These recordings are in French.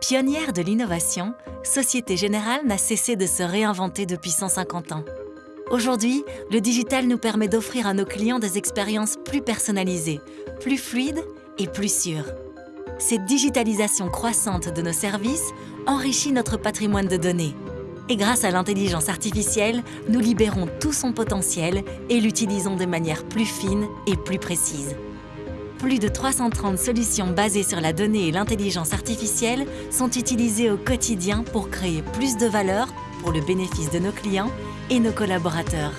Pionnière de l'innovation, Société Générale n'a cessé de se réinventer depuis 150 ans. Aujourd'hui, le digital nous permet d'offrir à nos clients des expériences plus personnalisées, plus fluides et plus sûres. Cette digitalisation croissante de nos services enrichit notre patrimoine de données. Et grâce à l'intelligence artificielle, nous libérons tout son potentiel et l'utilisons de manière plus fine et plus précise. Plus de 330 solutions basées sur la donnée et l'intelligence artificielle sont utilisées au quotidien pour créer plus de valeur pour le bénéfice de nos clients et nos collaborateurs.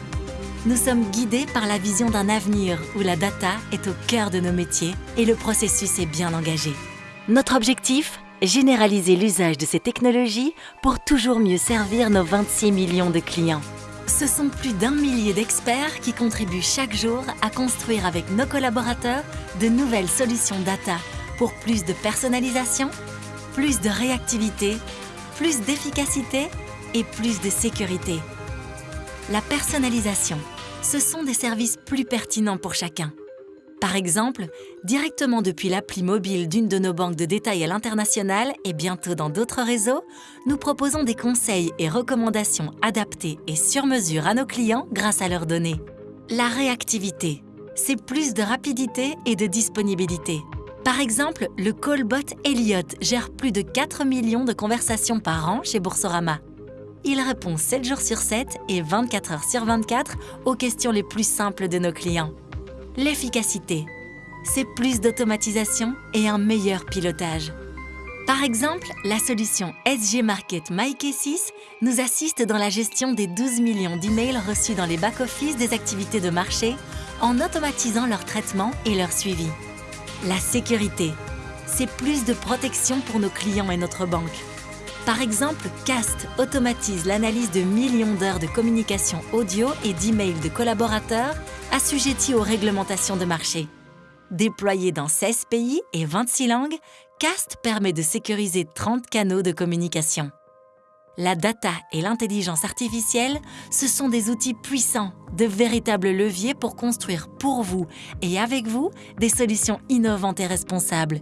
Nous sommes guidés par la vision d'un avenir où la data est au cœur de nos métiers et le processus est bien engagé. Notre objectif Généraliser l'usage de ces technologies pour toujours mieux servir nos 26 millions de clients. Ce sont plus d'un millier d'experts qui contribuent chaque jour à construire avec nos collaborateurs de nouvelles solutions data pour plus de personnalisation, plus de réactivité, plus d'efficacité et plus de sécurité. La personnalisation, ce sont des services plus pertinents pour chacun. Par exemple, directement depuis l'appli mobile d'une de nos banques de détail à l'international et bientôt dans d'autres réseaux, nous proposons des conseils et recommandations adaptés et sur mesure à nos clients grâce à leurs données. La réactivité, c'est plus de rapidité et de disponibilité. Par exemple, le callbot Elliot gère plus de 4 millions de conversations par an chez Boursorama. Il répond 7 jours sur 7 et 24 heures sur 24 aux questions les plus simples de nos clients. L'efficacité, c'est plus d'automatisation et un meilleur pilotage. Par exemple, la solution SG Market MyK6 nous assiste dans la gestion des 12 millions d'emails reçus dans les back-office des activités de marché en automatisant leur traitement et leur suivi. La sécurité, c'est plus de protection pour nos clients et notre banque. Par exemple, CAST automatise l'analyse de millions d'heures de communication audio et d'emails de collaborateurs assujettis aux réglementations de marché. Déployé dans 16 pays et 26 langues, CAST permet de sécuriser 30 canaux de communication. La data et l'intelligence artificielle, ce sont des outils puissants, de véritables leviers pour construire pour vous et avec vous des solutions innovantes et responsables.